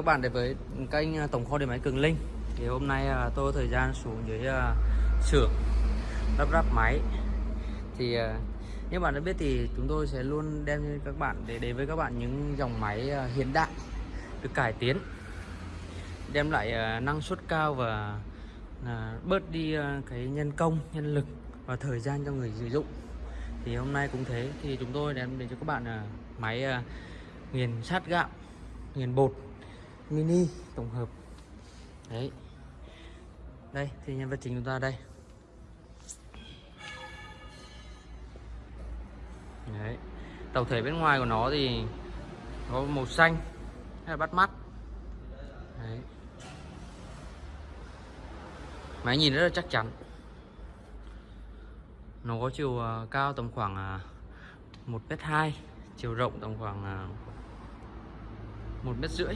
các bạn đến với kênh à, tổng kho điện máy Cường Linh. Thì hôm nay à, tôi có thời gian xuống dưới à, xưởng, lắp ráp máy. Thì như bạn đã biết thì chúng tôi sẽ luôn đem cho các bạn để đến với các bạn những dòng máy hiện đại, được cải tiến, đem lại năng suất cao và bớt đi cái nhân công, nhân lực và thời gian cho người sử dụng. Thì hôm nay cũng thế, thì chúng tôi đem đến cho các bạn máy nghiền sát gạo, nghiền bột mini tổng hợp. Đấy. Đây thì nhân vật chính chúng ta đây. Đấy. Tổng thể bên ngoài của nó thì có màu xanh hay là bắt mắt. Đấy. Máy nhìn rất là chắc chắn. Nó có chiều à, cao tầm khoảng à, một mét hai chiều rộng tầm khoảng à, một mét rưỡi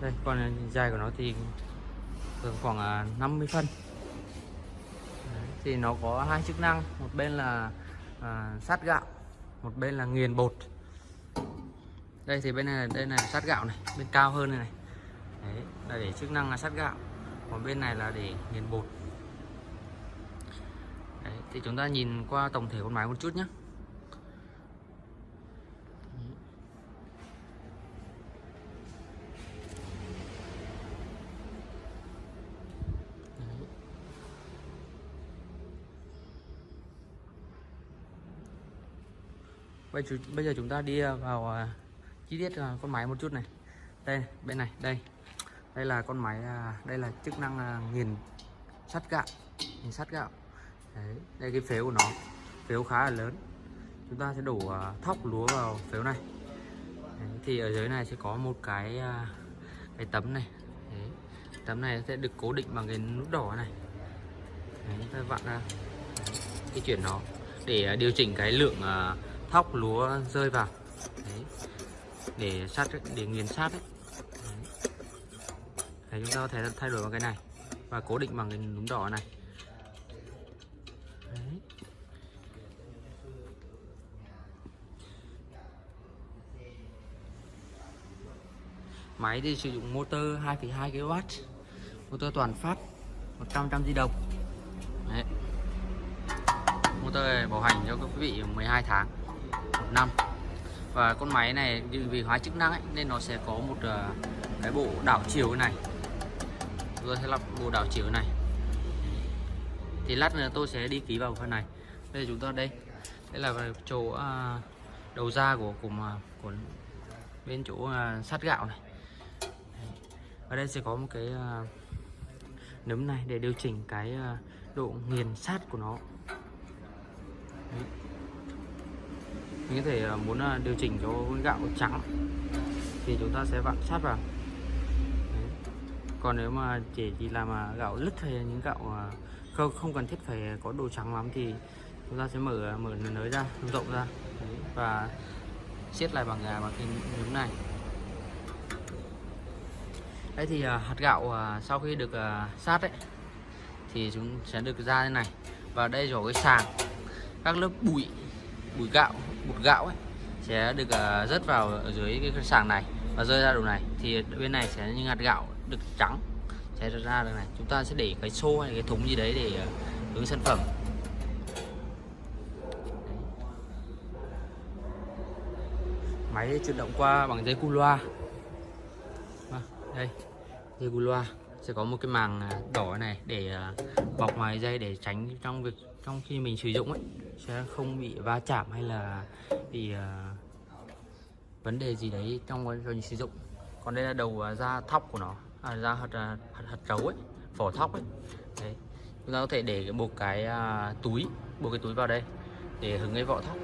đây còn dài của nó thì thường khoảng à, 50 phân. Đấy, thì nó có hai chức năng một bên là à, sát gạo một bên là nghiền bột. Đây thì bên này đây này sát gạo này bên cao hơn này, này. Đấy, là để chức năng là sát gạo còn bên này là để nghiền bột. Đấy, thì chúng ta nhìn qua tổng thể con máy một chút nhé bây giờ, bây giờ chúng ta đi ờ, vào uh, chi tiết uh, con máy một chút này. Đây bên này đây. Đây là con máy uh, đây là chức năng uh, nghiền sắt gạo. Nghiền sắt gạo. Đấy, đây cái phếu của nó. Phếu khá là lớn. Chúng ta sẽ đổ uh, thóc lúa vào phếu này. Đấy, thì ở dưới này sẽ có một cái uh, cái tấm này. Đấy, tấm này sẽ được cố định bằng cái nút đỏ này. Đấy, chúng ta vặn ra. Cái chuyển nó để điều chỉnh cái lượng uh, thóc lúa rơi vào đấy. để sát để nghiền sát đấy. đấy chúng ta có thể thay đổi bằng cái này và cố định bằng cái núm đỏ này đấy. máy thì sử dụng motor 2,2 kW motor toàn phát 100 trăm di động đấy. motor này bảo hành cho quý vị 12 tháng năm. Và con máy này vì hóa chức năng ấy, nên nó sẽ có một uh, cái bộ đảo chiều này. Tôi sẽ lắp bộ đảo chiều này. Thì lát nữa tôi sẽ đi ký vào phần này. Bây giờ chúng ta đây. Đây là chỗ uh, đầu ra của của mà của bên chỗ ờ, uh, sắt gạo này. Ở đây sẽ có một cái uh, nấm này để điều chỉnh cái uh, độ nghiền sát của nó. Đấy mình có thể à, muốn à, điều chỉnh cho gạo trắng thì chúng ta sẽ vặn sát vào. Đấy. còn nếu mà chỉ chỉ làm à, gạo lứt hay những gạo không không cần thiết phải có đồ trắng lắm thì chúng ta sẽ mở mở nới ra rộng ra. Đấy. và siết lại bằng bằng cái miếng này. Đấy thì hạt gạo sau khi được sát đấy thì chúng sẽ được ra thế này. Và đây rồi cái sàng, các lớp bụi bụi gạo bột gạo ấy sẽ được ờ, rớt vào ở dưới cái sàng này và rơi ra đầu này. Thì bên này sẽ như hạt gạo được trắng sẽ ra được này. Chúng ta sẽ để cái xô hay cái thúng gì đấy để uh, hướng sản phẩm. Máy chuyển động qua bằng dây cu loa. Vâng, đây dây cu loa sẽ có một cái màng à, đỏ này để à, bọc ngoài dây để tránh trong việc trong khi mình sử dụng ấy sẽ không bị va chạm hay là bị uh, vấn đề gì đấy trong quá trình sử dụng. Còn đây là đầu da thóc của nó à, da hạt, hạt, hạt trấu ấy vỏ thóc ấy. Đấy chúng ta có thể để một cái uh, túi buộc cái túi vào đây để hứng cái vỏ thóc.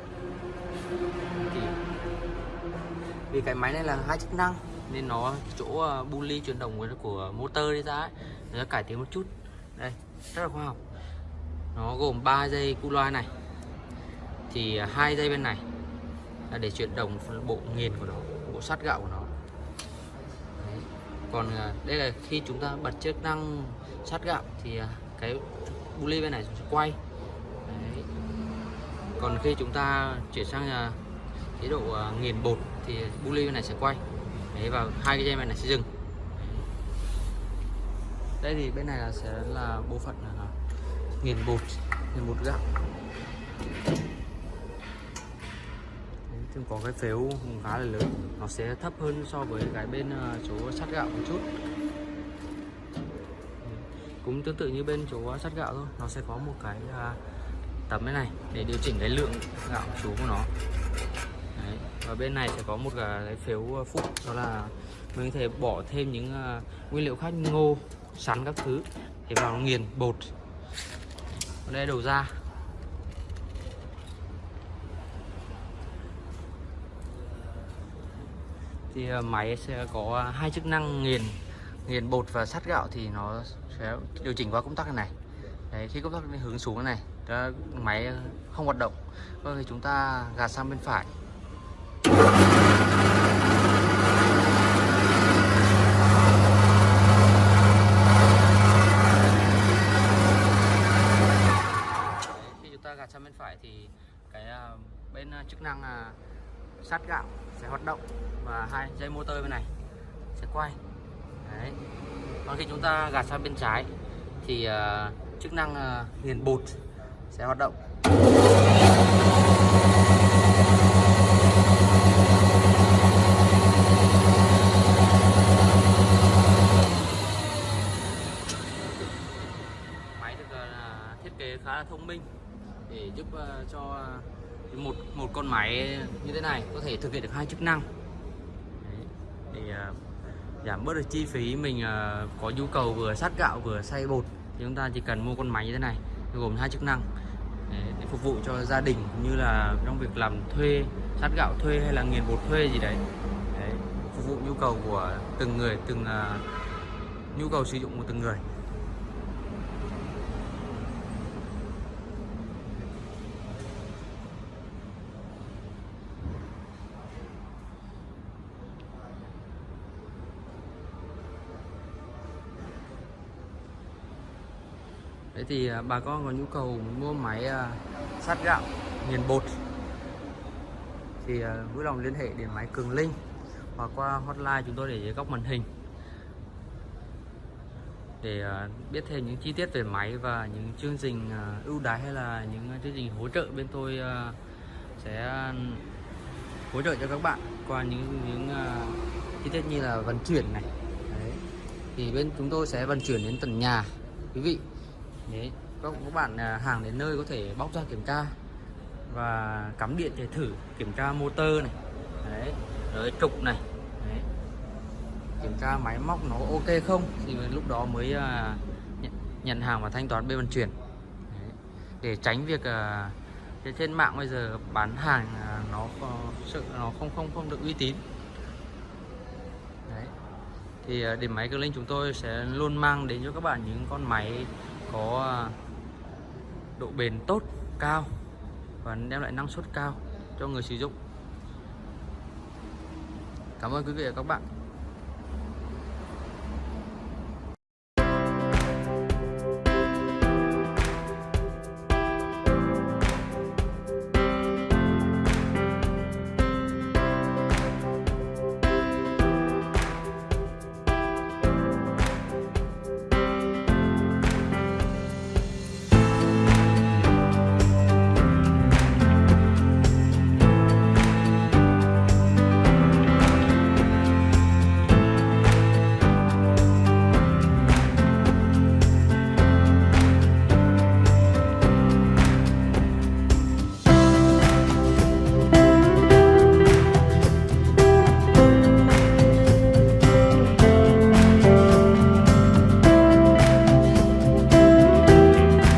Thì vì cái máy này là hai chức năng nên nó chỗ bu bully chuyển động của motor đi ra ấy, nó cải tiến một chút. Đây rất là khoa học. Nó gồm 3 dây cu loa này. Thì ờ, hai dây bên này là để chuyển động bộ nghiền của nó bộ sắt gạo của nó. Đấy. còn ờ, đây là khi chúng ta bật chức năng sắt gạo thì cái bu bên này sẽ quay. Đấy. còn khi chúng ta chuyển sang chế độ nghiền bột thì bu bên này sẽ quay đấy và hai cái dây này này sẽ dừng. Đây thì bên này là sẽ là bộ phận là nghiền bột nghiền bột gạo. Đấy, có cái phếu khá là lớn. Nó sẽ thấp hơn so với cái bên ờ, chỗ sắt gạo một chút. Cũng tương tự như bên chỗ sắt gạo thôi. Nó sẽ có một cái à, tấm thế này để điều chỉnh cái lượng gạo chú của nó và bên này sẽ có một cái phiếu ờ, phụ đó là mình có thể bỏ thêm những ờ, nguyên liệu khác như ngô sắn các thứ để vào nó nghiền bột. Ở đây đầu ra. Thì ờ, máy sẽ có hai chức năng nghiền nghiền bột và sắt gạo thì nó sẽ điều chỉnh qua công tắc này. Đấy, khi công tắc hướng xuống này máy không hoạt động thì chúng ta gạt sang bên phải Đấy, khi sang bên phải thì cái à, bên à, chức năng là sát gạo sẽ hoạt động và hai dây motor bên này sẽ quay. Đấy. còn khi chúng ta gạt sang bên trái thì uh, chức năng à, nghiền bột sẽ hoạt động. Máy được uh, thiết kế khá là thông minh để giúp ờ, cho một một con máy như thế này có thể thực hiện được hai chức năng. Đấy, để ờ, giảm bớt được chi phí mình ờ, có nhu cầu vừa sát gạo vừa xay bột thì chúng ta chỉ cần mua con máy như thế này gồm hai chức năng. Để, phục vụ cho gia đình cũng như là trong việc làm thuê sát gạo thuê hay là nghiền bột thuê gì đấy, đấy phục vụ nhu cầu của từng người từng nhu cầu sử dụng của từng người. Đấy thì à, bà con có nhu cầu mua máy sắt sát gạo nghiền bột thì à, vui lòng liên hệ đến máy Cường Linh hoặc qua hotline chúng tôi để dưới góc màn hình. Để biết thêm những chi tiết về máy và những chương trình ưu đãi hay là những chương trình hỗ trợ bên tôi sẽ hỗ trợ cho các bạn qua những những chi tiết như là vận chuyển này. Đấy. thì bên chúng tôi sẽ vận chuyển đến tận nhà. Quý vị Đấy, các các bạn à, hàng đến nơi có thể bóc ra kiểm tra và cắm điện để thử kiểm tra motor này. Đấy rồi trục này. Đấy. kiểm tra máy móc nó ok không? Thì lúc đó mới uh, nhận, nhận hàng và thanh toán bên vận chuyển. Đấy. để tránh việc uh, trên- mạng bây giờ bán hàng uh, nó có sự nó không không không được uy tín. Đấy. Thì à, điểm máy cơ Linh chúng tôi sẽ luôn mang đến cho các bạn những con máy có à, độ bền tốt cao và đem lại năng suất cao cho người sử dụng. Cảm ơn quý vị và các bạn.